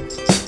Bye.